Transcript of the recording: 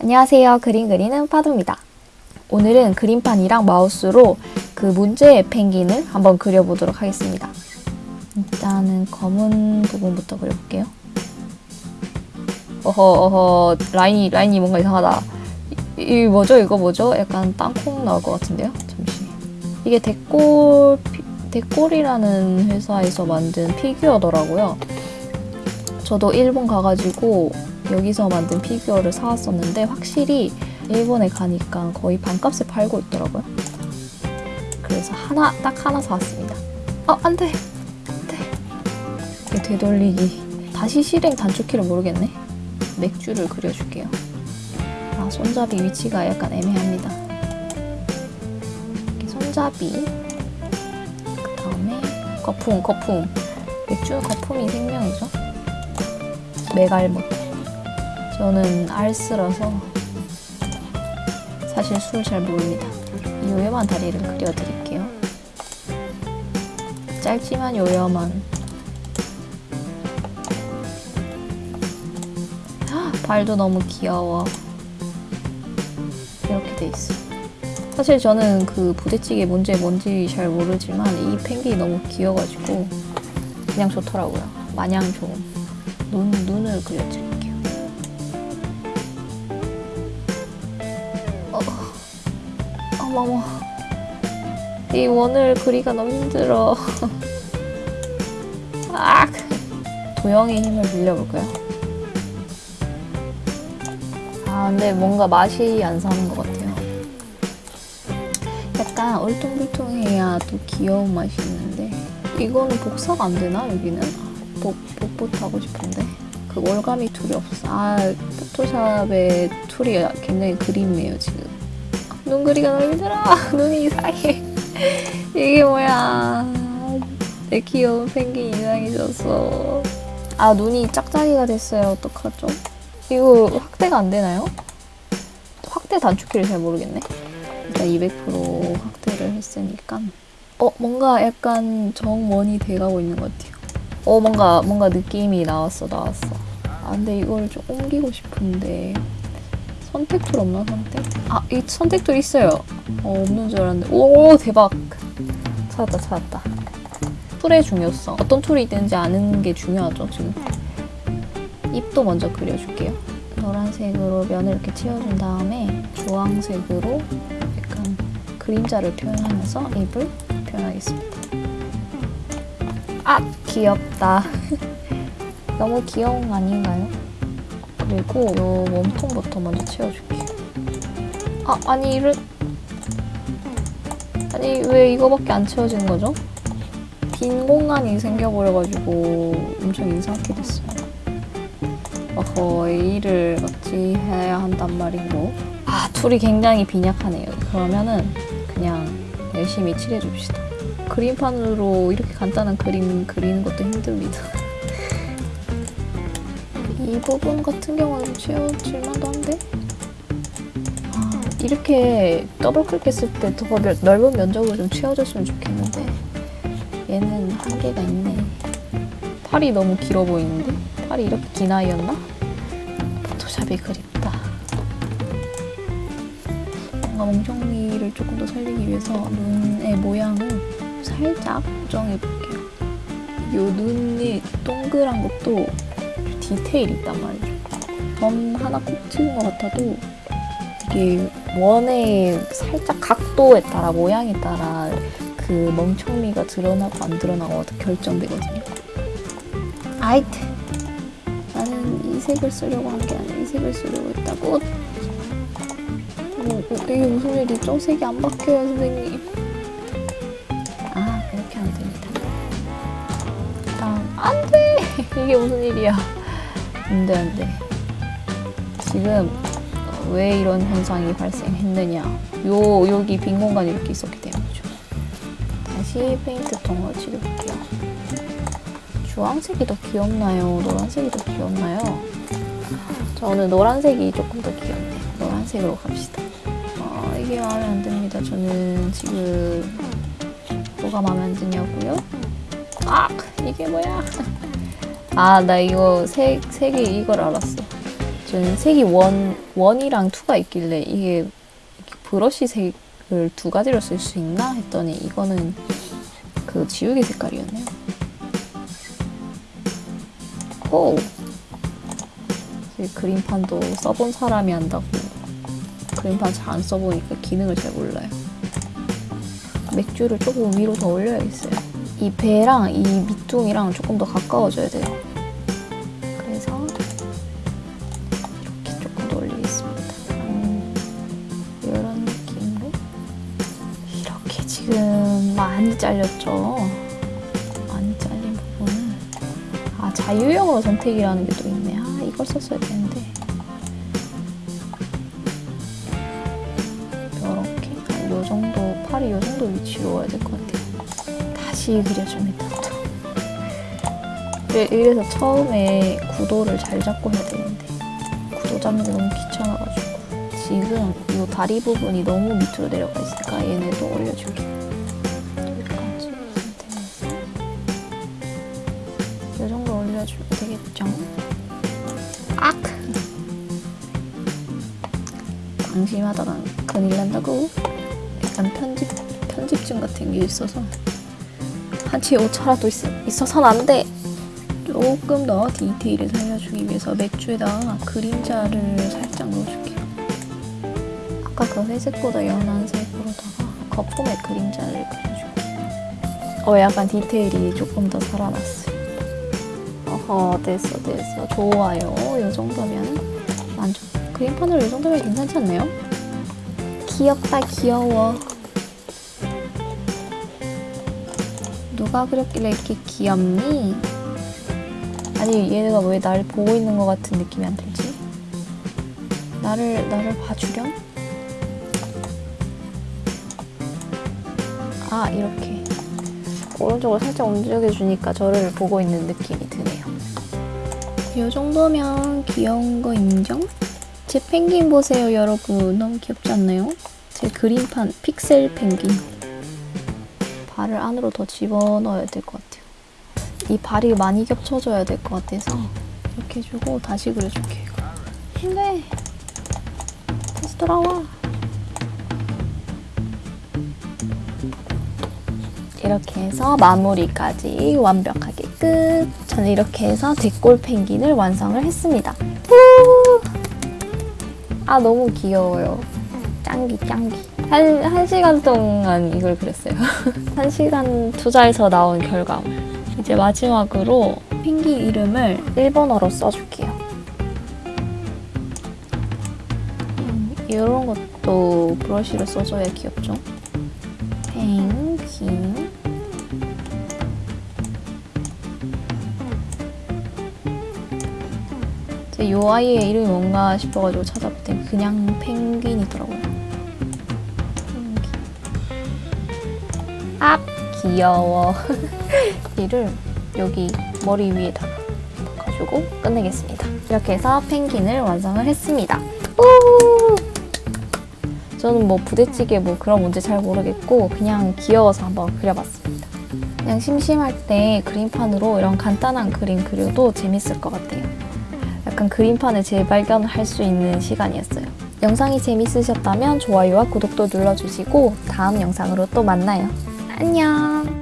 안녕하세요. 그림 그리는 파도입니다. 오늘은 그림판이랑 마우스로 그 문제의 펭귄을 한번 그려보도록 하겠습니다. 일단은 검은 부분부터 그려볼게요. 어허 어허 라인이 라인이 뭔가 이상하다. 이, 이 뭐죠? 이거 뭐죠? 약간 땅콩 나올 것 같은데요? 잠시. 이게 데꼴 피- 데꼴이라는 회사에서 만든 피규어더라고요. 저도 일본 가가지고 여기서 만든 피규어를 사왔었는데 확실히 일본에 가니까 거의 반값에 팔고 있더라고요. 그래서 하나 딱 하나 사왔습니다. 어 안 돼 안돼 이게 되돌리기 다시 실행 단축키를 모르겠네. 맥주를 그려줄게요. 아 손잡이 위치가 약간 애매합니다. 이렇게 손잡이 그 다음에 거품 거품 맥주는 거품이 생명이죠. 메갈못 저는 알스라서 사실 술 잘 모릅니다. 이 요염한 다리를 그려드릴게요. 짧지만 요염한 아, 발도 너무 귀여워. 이렇게 돼 있어. 사실 저는 그 부대찌개 문제 뭔지 잘 모르지만 이 펭귄이 너무 귀여가지고 그냥 좋더라고요. 마냥 좋은 눈 눈을 그려드릴게요. 어머머. 이 원을 그리가 너무 힘들어. 아, 도형의 힘을 빌려볼까요? 아, 근데 뭔가 맛이 안 사는 것 같아요. 약간 울퉁불퉁해야 또 귀여운 맛이 있는데 이거는 복사가 안 되나 여기는? 복, 복붙 하고 싶은데 그 올가미 tool이 없어. 아, 포토샵의 tool이 굉장히 그립네요 지금. 눈 그리기가 너무 힘들어. 눈이 이상해. 이게 뭐야. 내 귀여운 펭귄 이상해졌어. 아, 눈이 짝짝이가 됐어요. 어떡하죠? 이거 확대가 안 되나요? 확대 단축키를 잘 모르겠네. 일단 200% 확대를 했으니까. 어, 뭔가 약간 정원이 돼가고 있는 것 같아요. 어, 뭔가, 뭔가 느낌이 나왔어, 나왔어. 아, 근데 이걸 좀 옮기고 싶은데. 선택 tool 없나, 선택? 아, 이 선택 tool 있어요. 어, 없는 줄 알았는데. 오, 대박. 찾았다, 찾았다. tool의 중요성. 어떤 tool이 있는지 아는 게 중요하죠, 지금. 입도 먼저 그려줄게요. 노란색으로 면을 이렇게 채워준 다음에 주황색으로 약간 그림자를 표현하면서 입을 표현하겠습니다. 아! 귀엽다. 너무 귀여운 거 아닌가요? 그리고 요 몸통부터 먼저 채워줄게요. 아, 아니 이를 아니 왜 이거밖에 안 채워지는 거죠? 빈 공간이 생겨버려가지고 엄청 이상하게 됐어요. 어허, 일을 같이 해야 한단 말이고. 아, 툴이 굉장히 빈약하네요. 그러면은 그냥 열심히 칠해줍시다. 그림판으로 이렇게 간단한 그림 그리는 것도 힘듭니다. 이 부분 같은 경우는 채워질만도 한데? 아, 이렇게 더블 클릭했을 때 더 넓은 면적으로 좀 채워졌으면 좋겠는데 얘는 한계가 있네. 팔이 너무 길어 보이는데? 팔이 이렇게 긴 아이였나? 포토샵이 그립다. 뭔가 멍청이를 조금 더 살리기 위해서 눈의 모양을 살짝 고정해볼게요. 요 눈이 동그란 것도 디테일이 있단 말이죠. 점 하나 콕 찍은 것 같아도 이게 원의 살짝 각도에 따라 모양에 따라 그 멍청미가 드러나고 안 드러나고 결정되거든요. 아이트 나는 이 색을 쓰려고 한 게 아니라 이 색을 쓰려고 했다고 어, 어, 이게 무슨 일이죠? 색이 안 바뀌어요 선생님 아 이렇게 하면 됩니다 다음 안돼 이게 무슨 일이야 안돼 안돼 지금 어, 왜 이런 현상이 발생했느냐 요 여기 빈 공간이 이렇게 있었기 때문이죠 다시 페인트 톤으로 칠해볼게요 주황색이 더 귀엽나요? 노란색이 더 귀엽나요? 저는 노란색이 조금 더 귀엽네. 노란색으로 갑시다. 아, 이게 마음에 안 듭니다. 저는 지금 뭐가 마음에 안 드냐고요? 아, 이게 뭐야? 아, 나 이거 색, 색이 이걸 알았어. 저는 색이 원, 원이랑 투가 있길래 이게 브러쉬 색을 두 가지로 쓸 수 있나 했더니 이거는 그 지우개 색깔이었네요. 오! 이 그림판도 써본 사람이 한다고 그림판 잘 안 써보니까 기능을 잘 몰라요. 맥주를 조금 위로 더 올려야겠어요. 이 배랑 이 밑둥이랑 조금 더 가까워져야 돼요. 그래서 이렇게 조금 더 올리겠습니다. 음, 이런 느낌으로 이렇게 지금 많이 잘렸죠. 많이 잘린 부분을 아 자유형으로 선택이라는 게 또 있네. 아 이걸 썼어야 되는데 이렇게 한요 정도 팔이 요 정도 위치로 와야 될 것 같아요. 그려줍니다. 또. 네, 이래서 처음에 구도를 잘 잡고 해야 되는데 구도 잡는 게 너무 귀찮아가지고 지금 이 다리 부분이 너무 밑으로 내려가 있으니까 얘네도 올려줄게요. 여기까지 상태에서 이 정도 올려주면 되겠죠? 악! 방심하다가 큰일 난다고 약간 편집, 편집증 같은 게 있어서 한치의 오차라도 있, 있어서는 안 돼! 조금 더 디테일을 살려주기 위해서 맥주에다가 그림자를 살짝 넣어줄게요. 아까 그 회색보다 연한 색으로다가 거품의 그림자를 그려줄게요. 어, 약간 디테일이 조금 더 살아났어요. 어허, 됐어, 됐어. 좋아요. 이 정도면 만족. 그림판으로 이 정도면 괜찮지 않나요? 귀엽다, 귀여워. 누가 그렸길래 이렇게 귀엽니? 아니 얘가 왜날 보고 있는 것 같은 느낌이 안 들지? 나를 나를 봐주렴? 아 이렇게 오른쪽으로 살짝 움직여 주니까 저를 보고 있는 느낌이 드네요. 이 정도면 귀여운 거 인정? 제 펭귄 보세요 여러분 너무 귀엽지 않나요? 제 그림판 픽셀 펭귄 발을 안으로 더 집어넣어야 될 것 같아요. 이 발이 많이 겹쳐져야 될 것 같아서 이렇게 해주고 다시 그려줄게요. 근데 다시 돌아와. 이렇게 해서 마무리까지 완벽하게 끝. 저는 이렇게 해서 대골 펭귄을 완성을 했습니다. 후! 아 너무 귀여워요. 짱기 짱기. 한, 한 시간 동안 이걸 그렸어요. 한 시간 투자해서 나온 결과물. 이제 마지막으로 펭귄 이름을 일본어로 써줄게요. 음, 이런 것도 브러쉬로 써줘야 귀엽죠? 펭귄 이 아이의 이름이 뭔가 싶어가지고 찾아봤더니 그냥 펭귄이더라고요. 아 귀여워. 이를 여기 머리 위에다가 가지고 끝내겠습니다. 이렇게 해서 펭귄을 완성을 했습니다. 우! 저는 뭐 부대찌개 뭐 그런 문제 잘 모르겠고 그냥 귀여워서 한번 그려봤습니다. 그냥 심심할 때 그림판으로 이런 간단한 그림 그려도 재밌을 것 같아요. 약간 그림판을 재발견을 할수 있는 시간이었어요. 영상이 재밌으셨다면 좋아요와 구독도 눌러주시고 다음 영상으로 또 만나요. 안녕!